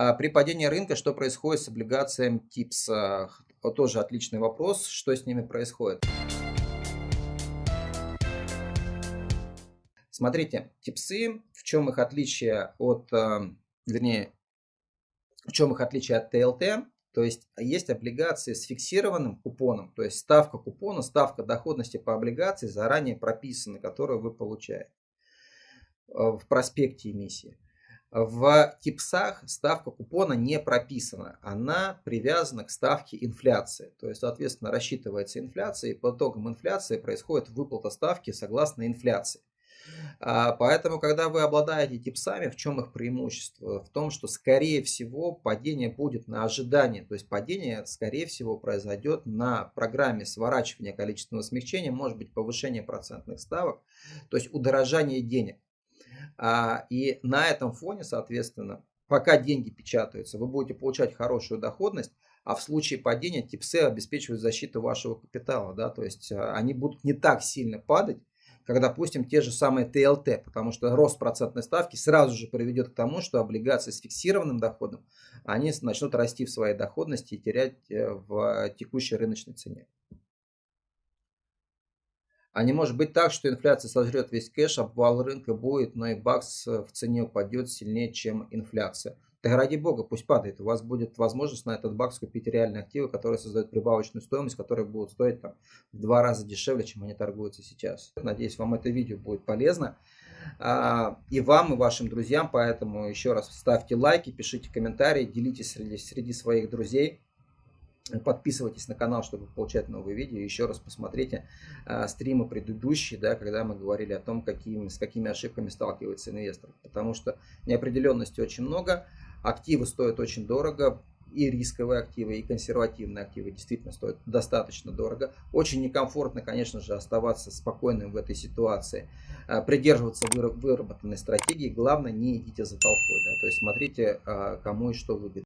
А, при падении рынка что происходит с облигациями ТИПС? А, тоже отличный вопрос. Что с ними происходит? Смотрите, ТИПСы, в чем их отличие от, а, вернее, в чем их отличие от ТЛТ? То есть есть облигации с фиксированным купоном, то есть ставка купона, ставка доходности по облигации заранее прописана, которую вы получаете в проспекте эмиссии. В ТИПСах ставка купона не прописана, она привязана к ставке инфляции. То есть, соответственно, рассчитывается инфляция, и по итогам инфляции происходит выплата ставки согласно инфляции. А, поэтому, когда вы обладаете типсами, в чем их преимущество? В том, что, скорее всего, падение будет на ожидание. То есть, падение, скорее всего, произойдет на программе сворачивания количественного смягчения, может быть, повышение процентных ставок, то есть удорожание денег. А, и на этом фоне, соответственно, пока деньги печатаются, вы будете получать хорошую доходность, а в случае падения типсы обеспечивают защиту вашего капитала. Да? То есть а, они будут не так сильно падать, как, допустим, те же самые ТЛТ, потому что рост процентной ставки сразу же приведет к тому, что облигации с фиксированным доходом, они начнут расти в своей доходности и терять э, в текущей рыночной цене. А не может быть так, что инфляция сожрет весь кэш, обвал рынка будет, но и бакс э, в цене упадет сильнее, чем инфляция. Так ради бога, пусть падает. У вас будет возможность на этот бакс купить реальные активы, которые создают прибавочную стоимость, которые будут стоить там, в два раза дешевле, чем они торгуются сейчас. Надеюсь, вам это видео будет полезно. А, и вам, и вашим друзьям. Поэтому еще раз ставьте лайки, пишите комментарии, делитесь среди, среди своих друзей. Подписывайтесь на канал, чтобы получать новые видео. Еще раз посмотрите э, стримы предыдущие, да, когда мы говорили о том, какими, с какими ошибками сталкивается инвестор. Потому что неопределенности очень много, активы стоят очень дорого, и рисковые активы, и консервативные активы действительно стоят достаточно дорого. Очень некомфортно, конечно же, оставаться спокойным в этой ситуации, придерживаться выработанной стратегии. Главное, не идите за толпой. Да? То есть смотрите, кому и что выгодно.